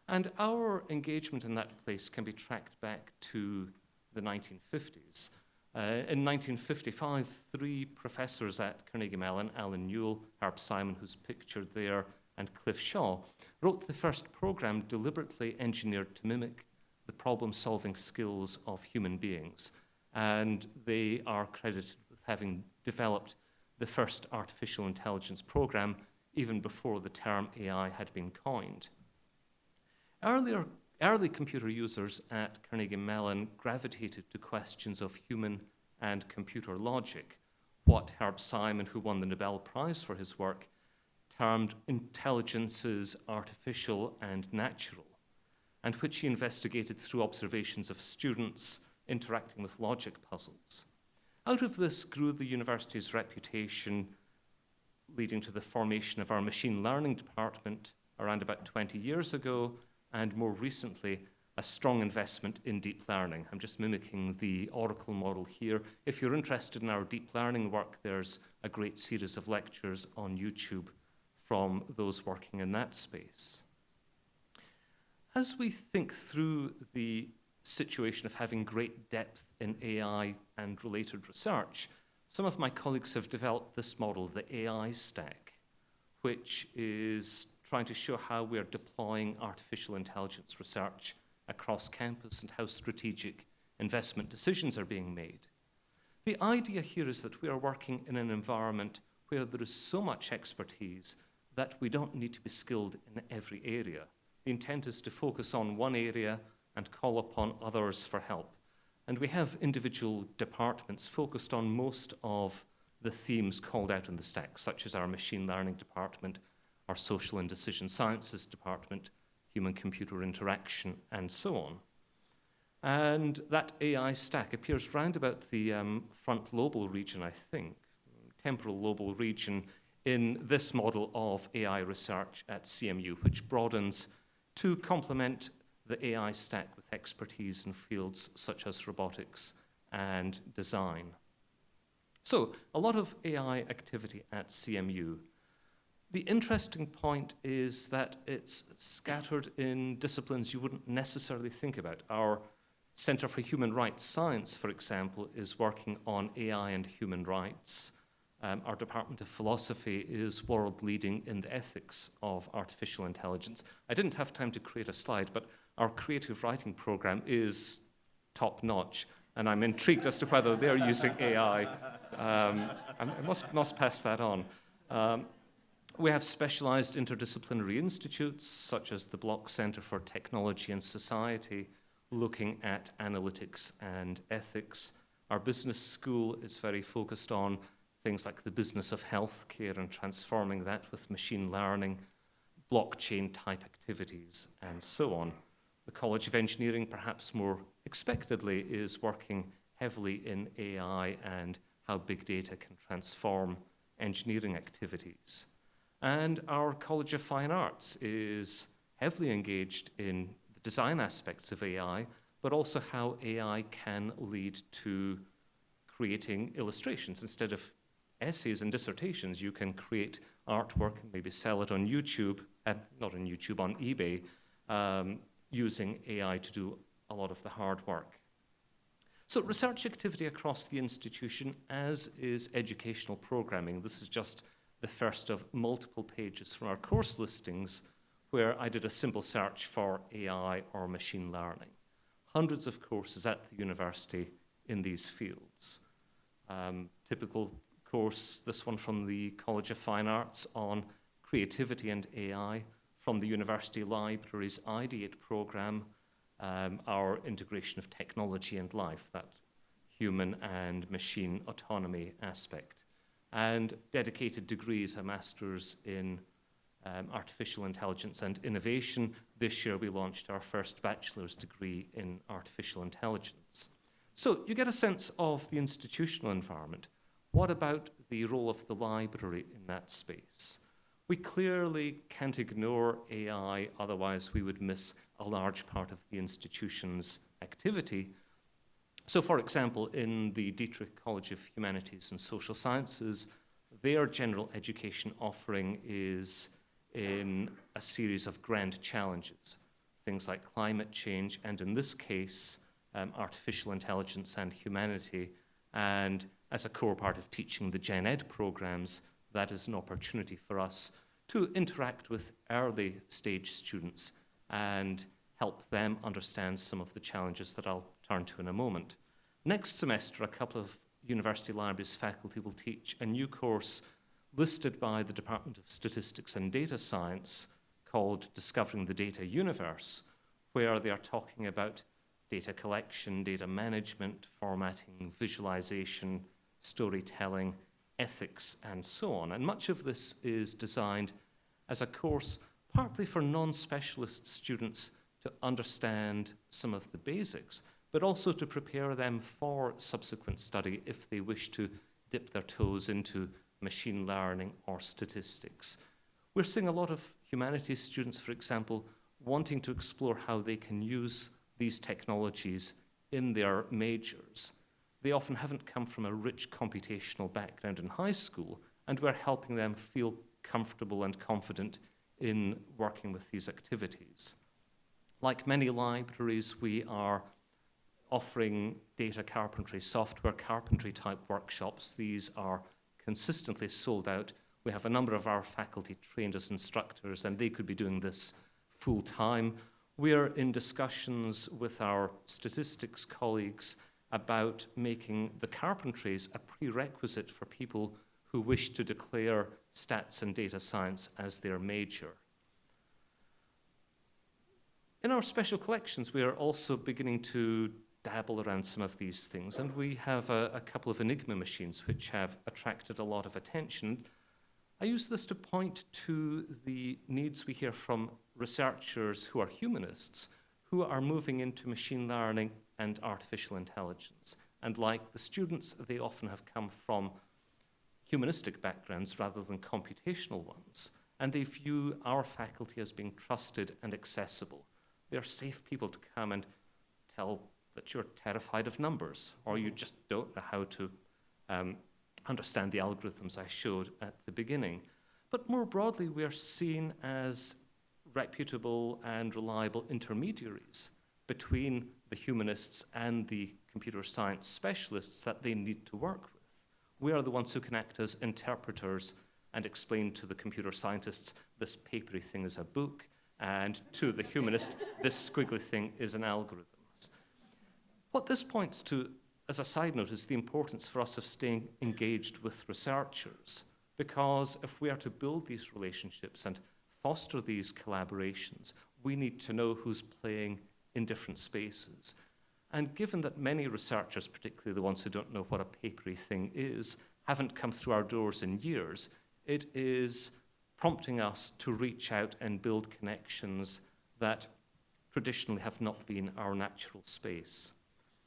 And our engagement in that place can be tracked back to the 1950s. Uh, in 1955, three professors at Carnegie Mellon, Allen Newell, Herb Simon, who's pictured there, and Cliff Shaw, wrote the first program deliberately engineered to mimic the problem solving skills of human beings. And they are credited with having developed the first artificial intelligence program even before the term AI had been coined. Earlier, early computer users at Carnegie Mellon gravitated to questions of human and computer logic, what Herb Simon, who won the Nobel Prize for his work, termed intelligences artificial and natural, and which he investigated through observations of students interacting with logic puzzles. Out of this grew the university's reputation, leading to the formation of our machine learning department around about 20 years ago, and more recently, a strong investment in deep learning. I'm just mimicking the Oracle model here. If you're interested in our deep learning work, there's a great series of lectures on YouTube from those working in that space. As we think through the situation of having great depth in AI and related research, some of my colleagues have developed this model, the AI stack, which is trying to show how we're deploying artificial intelligence research across campus and how strategic investment decisions are being made. The idea here is that we are working in an environment where there is so much expertise that we don't need to be skilled in every area. The intent is to focus on one area and call upon others for help. And we have individual departments focused on most of the themes called out in the stack, such as our machine learning department, our social and decision sciences department, human computer interaction, and so on. And that AI stack appears round about the um, front lobal region, I think, temporal lobal region, in this model of AI research at CMU, which broadens to complement the AI stack with expertise in fields such as robotics and design. So, a lot of AI activity at CMU. The interesting point is that it's scattered in disciplines you wouldn't necessarily think about. Our Center for Human Rights Science, for example, is working on AI and human rights. Um, our Department of Philosophy is world leading in the ethics of artificial intelligence. I didn't have time to create a slide, but our creative writing program is top notch, and I'm intrigued as to whether they're using AI. Um, I must, must pass that on. Um, we have specialized interdisciplinary institutes, such as the Block Center for Technology and Society, looking at analytics and ethics. Our business school is very focused on things like the business of healthcare and transforming that with machine learning, blockchain type activities, and so on. The College of Engineering, perhaps more expectedly, is working heavily in AI and how big data can transform engineering activities. And our College of Fine Arts is heavily engaged in the design aspects of AI, but also how AI can lead to creating illustrations instead of essays and dissertations, you can create artwork and maybe sell it on YouTube, uh, not on YouTube, on eBay, um, using AI to do a lot of the hard work. So research activity across the institution, as is educational programming. This is just the first of multiple pages from our course listings where I did a simple search for AI or machine learning. Hundreds of courses at the university in these fields. Um, typical course, this one from the College of Fine Arts on creativity and AI, from the University Library's Ideate program, um, our integration of technology and life, that human and machine autonomy aspect. And dedicated degrees, a master's in um, artificial intelligence and innovation. This year we launched our first bachelor's degree in artificial intelligence. So you get a sense of the institutional environment. What about the role of the library in that space? We clearly can't ignore AI, otherwise, we would miss a large part of the institution's activity. So, for example, in the Dietrich College of Humanities and Social Sciences, their general education offering is in a series of grand challenges, things like climate change, and in this case, um, artificial intelligence and humanity, and as a core part of teaching the Gen Ed programs, that is an opportunity for us to interact with early stage students and help them understand some of the challenges that I'll turn to in a moment. Next semester, a couple of university libraries faculty will teach a new course listed by the Department of Statistics and Data Science called Discovering the Data Universe, where they are talking about data collection, data management, formatting, visualization, storytelling, ethics, and so on. And much of this is designed as a course partly for non-specialist students to understand some of the basics, but also to prepare them for subsequent study if they wish to dip their toes into machine learning or statistics. We're seeing a lot of humanities students, for example, wanting to explore how they can use these technologies in their majors. They often haven't come from a rich computational background in high school, and we're helping them feel comfortable and confident in working with these activities. Like many libraries, we are offering data carpentry, software carpentry type workshops. These are consistently sold out. We have a number of our faculty trained as instructors, and they could be doing this full time. We're in discussions with our statistics colleagues about making the carpentries a prerequisite for people who wish to declare stats and data science as their major. In our special collections, we are also beginning to dabble around some of these things, and we have a, a, couple of Enigma machines which have attracted a lot of attention. I use this to point to the needs we hear from researchers who are humanists who are moving into machine learning and artificial intelligence. And like the students, they often have come from humanistic backgrounds rather than computational ones. And they view our faculty as being trusted and accessible. They're safe people to come and tell that you're terrified of numbers or you just don't know how to um, understand the algorithms I showed at the beginning. But more broadly, we are seen as reputable and reliable intermediaries between the humanists and the computer science specialists that they need to work with. We are the ones who can act as interpreters and explain to the computer scientists this papery thing is a book, and to the humanist, this squiggly thing is an algorithm. What this points to, as a side note, is the importance for us of staying engaged with researchers. Because if we are to build these relationships and foster these collaborations, we need to know who's playing in different spaces. And given that many researchers, particularly the ones who don't know what a papery thing is, haven't come through our doors in years, it is prompting us to reach out and build connections that traditionally have not been our natural space.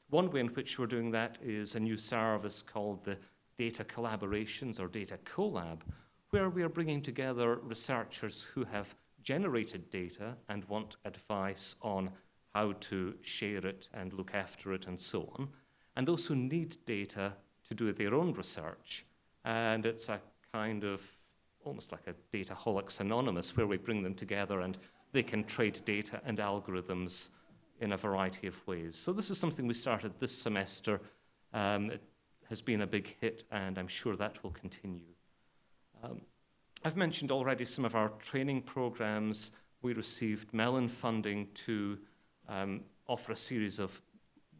One way in which we're doing that is a new service called the Data Collaborations or Data Collab, where we are bringing together researchers who have generated data and want advice on how to share it and look after it and so on, and those who need data to do their own research. And it's a kind of almost like a Dataholics Anonymous, where we bring them together and they can trade data and algorithms in a variety of ways. So this is something we started this semester. Um, it has been a big hit, and I'm sure that will continue. Um, I've mentioned already some of our training programs. We received Mellon funding to um, offer a series of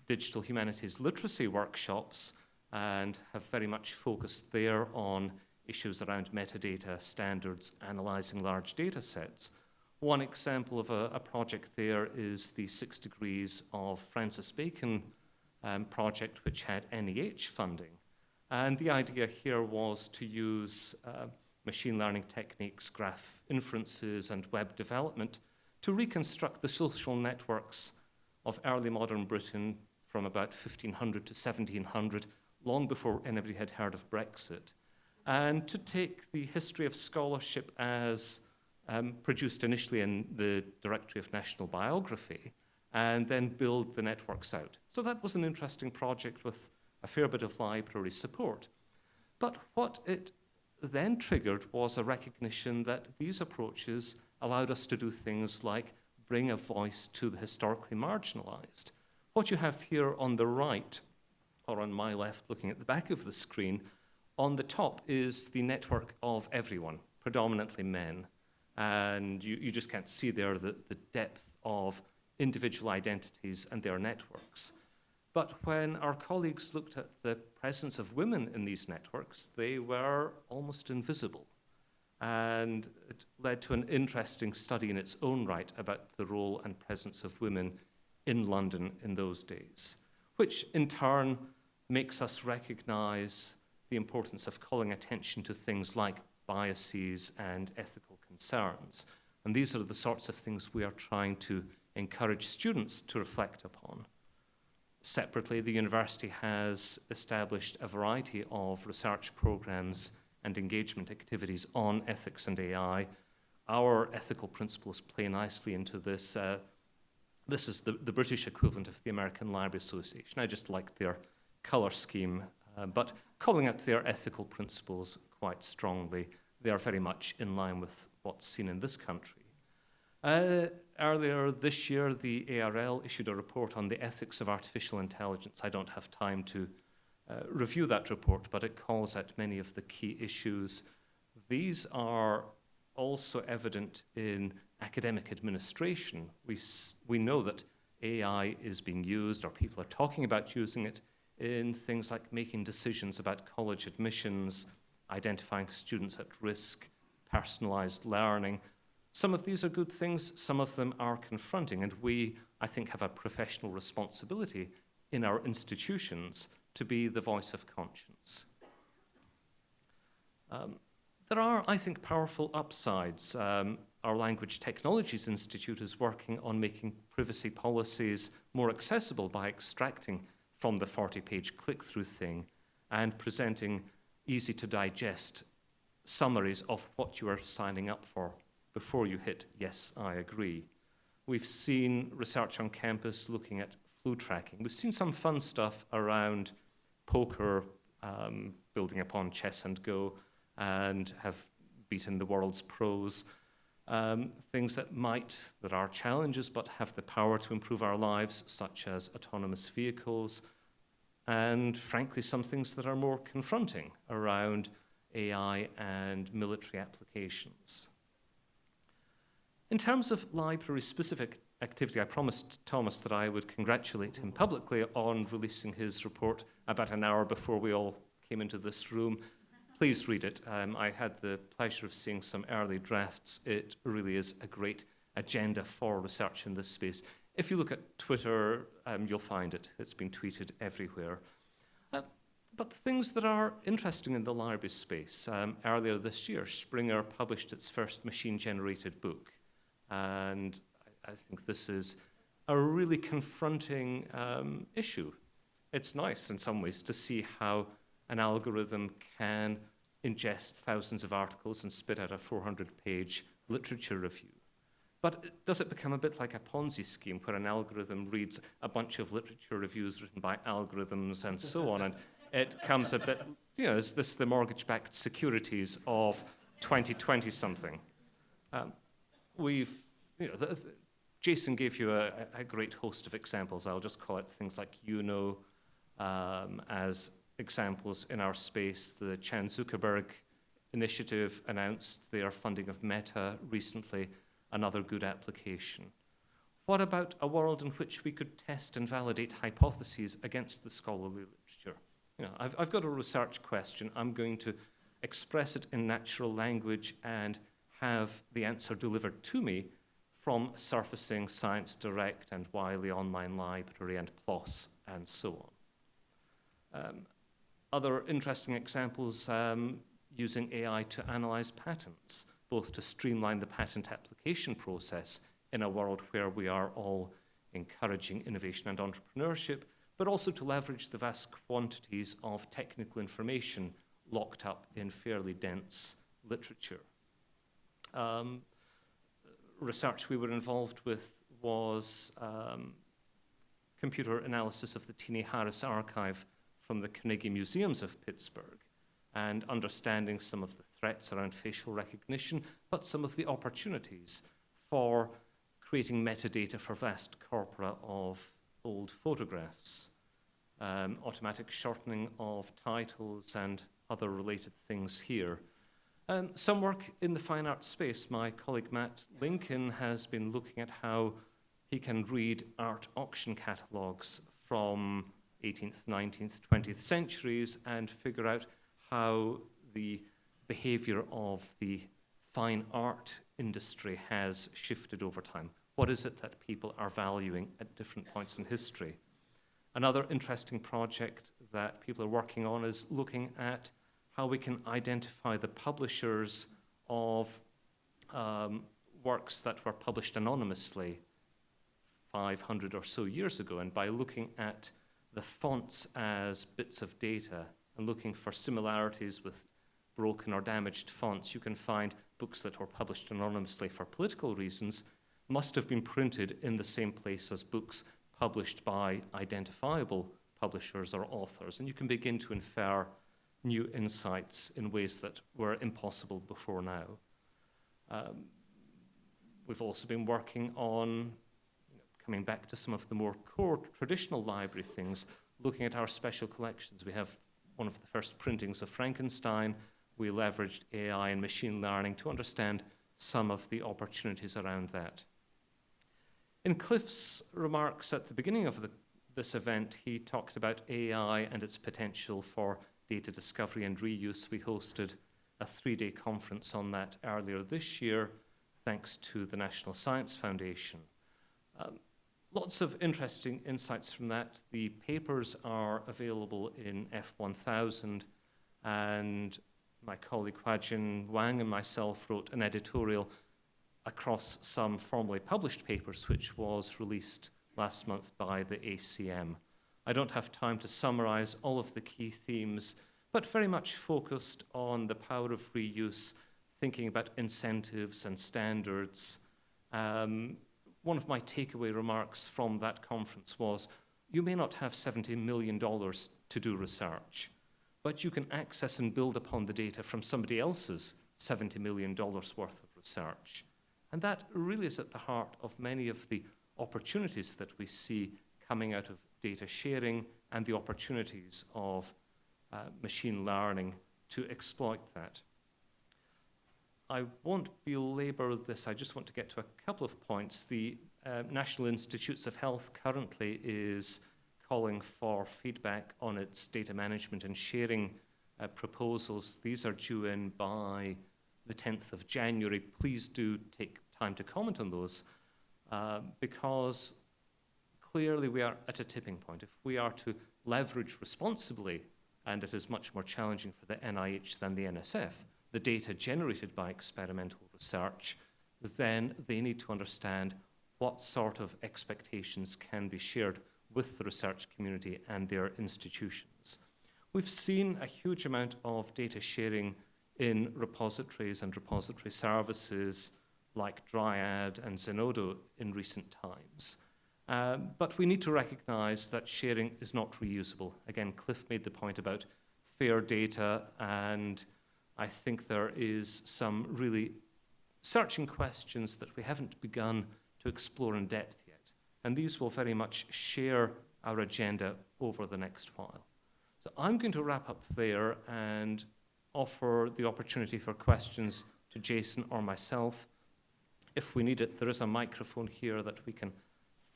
digital humanities literacy workshops and have very much focused there on issues around metadata standards, analyzing large data sets. One example of a, a, project there is the Six Degrees of Francis Bacon um, project, which had NEH funding. And the idea here was to use uh, machine learning techniques, graph inferences, and web development to reconstruct the social networks of early modern Britain from about 1500 to 1700, long before anybody had heard of Brexit, and to take the history of scholarship as um, produced initially in the Dictionary of National Biography, and then build the networks out. So that was an interesting project with a fair bit of library support. But what it then triggered was a recognition that these approaches allowed us to do things like bring a voice to the historically marginalized. What you have here on the right, or on my left, looking at the back of the screen, on the top is the network of everyone, predominantly men and you, you just can't see there the, the depth of individual identities and their networks. But when our colleagues looked at the presence of women in these networks, they were almost invisible. And it led to an interesting study in its own right about the role and presence of women in London in those days, which in turn makes us recognize the importance of calling attention to things like biases and ethical concerns. And these are the sorts of things we are trying to encourage students to reflect upon. Separately, the university has established a variety of research programs and engagement activities on ethics and AI. Our ethical principles play nicely into this. Uh, this is the, the British equivalent of the American Library Association. I just like their color scheme, uh, but calling out their ethical principles quite strongly, they are very much in line with what's seen in this country. Uh, earlier this year, the ARL issued a report on the ethics of artificial intelligence. I don't have time to Uh, review that report, but it calls out many of the key issues. These are also evident in academic administration. We, we know that AI is being used, or people are talking about using it, in things like making decisions about college admissions, identifying students at risk, personalized learning, some of these are good things, some of them are confronting, and we, I think, have a professional responsibility in our institutions to be the voice of conscience. Um, there are, I think, powerful upsides. Um, our Language Technologies Institute is working on making privacy policies more accessible by extracting from the 40-page click-through thing and presenting easy-to-digest summaries of what you are signing up for before you hit yes, I agree. We've seen research on campus looking at flu tracking. We've seen some fun stuff around poker, um, building upon chess and go, and have beaten the world's pros. Um, things that might, that are challenges, but have the power to improve our lives, such as autonomous vehicles, and frankly, some things that are more confronting around AI and military applications. In terms of library-specific activity, I promised Thomas that I would congratulate him publicly on releasing his report about an hour before we all came into this room. Please read it. Um, I had the pleasure of seeing some early drafts. It really is a great agenda for research in this space. If you look at Twitter, um, you'll find it. It's been tweeted everywhere. Uh, but things that are interesting in the library space. Um, earlier this year, Springer published its first machine-generated book. And I, think this is a really confronting um, issue. It's nice in some ways to see how an algorithm can ingest thousands of articles and spit out a 400-page literature review. But does it become a bit like a Ponzi scheme where an algorithm reads a bunch of literature reviews written by algorithms and so on, and it comes a bit, you know, is this the mortgage-backed securities of 2020 something? Um, we've, you know, the, the, Jason gave you a, a, great host of examples. I'll just call it things like Yewno um, as examples in our space. The Chan Zuckerberg initiative announced their funding of Meta recently, another good application. What about a world in which we could test and validate hypotheses against the scholarly literature? You know, I've, I've got a research question. I'm going to express it in natural language and have the answer delivered to me from surfacing Science Direct and Wiley Online Library and PLOS and so on. Um, other interesting examples um, using AI to analyze patents, both to streamline the patent application process in a world where we are all encouraging innovation and entrepreneurship, but also to leverage the vast quantities of technical information locked up in fairly dense literature. Um, research we were involved with was um, computer analysis of the Teenie Harris archive from the Carnegie Museums of Pittsburgh and understanding some of the threats around facial recognition, but some of the opportunities for creating metadata for vast corpora of old photographs, um, automatic shortening of titles and other related things here. Um, some work in the fine arts space. My colleague Matt Lincoln has been looking at how he can read art auction catalogues from 18th, 19th, 20th centuries and figure out how the behavior of the fine art industry has shifted over time. What is it that people are valuing at different points in history? Another interesting project that people are working on is looking at how we can identify the publishers of um, works that were published anonymously 500 or so years ago. And by looking at the fonts as bits of data and looking for similarities with broken or damaged fonts, you can find books that were published anonymously for political reasons must have been printed in the same place as books published by identifiable publishers or authors. And you can begin to infer new insights in ways that were impossible before now. Um, we've also been working on coming back to some of the more core traditional library things, looking at our special collections. We have one of the first printings of Frankenstein. We leveraged AI and machine learning to understand some of the opportunities around that. In Cliff's remarks at the beginning of the, this event, he talked about AI and its potential for data discovery and reuse. We hosted a three-day conference on that earlier this year, thanks to the National Science Foundation. Um, lots of interesting insights from that. The papers are available in F1000, and my colleague Huajin Wang and myself wrote an editorial across some formally published papers, which was released last month by the ACM. I don't have time to summarize all of the key themes, but very much focused on the power of reuse, thinking about incentives and standards. Um, one of my takeaway remarks from that conference was, you may not have $70 million to do research, but you can access and build upon the data from somebody else's $70 million worth of research. And that really is at the heart of many of the opportunities that we see coming out of data sharing and the opportunities of uh, machine learning to exploit that. I won't belabor this, I just want to get to a couple of points. The uh, National Institutes of Health currently is calling for feedback on its data management and sharing uh, proposals. These are due in by the 10th of January. Please do take time to comment on those uh, because clearly we are at a tipping point. If we are to leverage responsibly, and it is much more challenging for the NIH than the NSF, the data generated by experimental research, then they need to understand what sort of expectations can be shared with the research community and their institutions. We've seen a huge amount of data sharing in repositories and repository services like Dryad and Zenodo in recent times. Um, but we need to recognize that sharing is not reusable. Again, Cliff made the point about fair data, and I think there is some really searching questions that we haven't begun to explore in depth yet. And these will very much share our agenda over the next while. So I'm going to wrap up there and offer the opportunity for questions to Jason or myself. If we need it, there is a microphone here that we can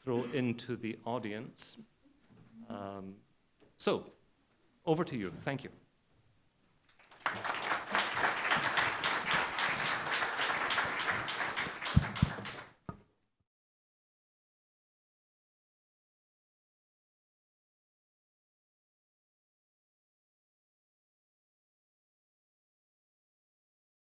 throw into the audience. Um, so, over to you. Thank you.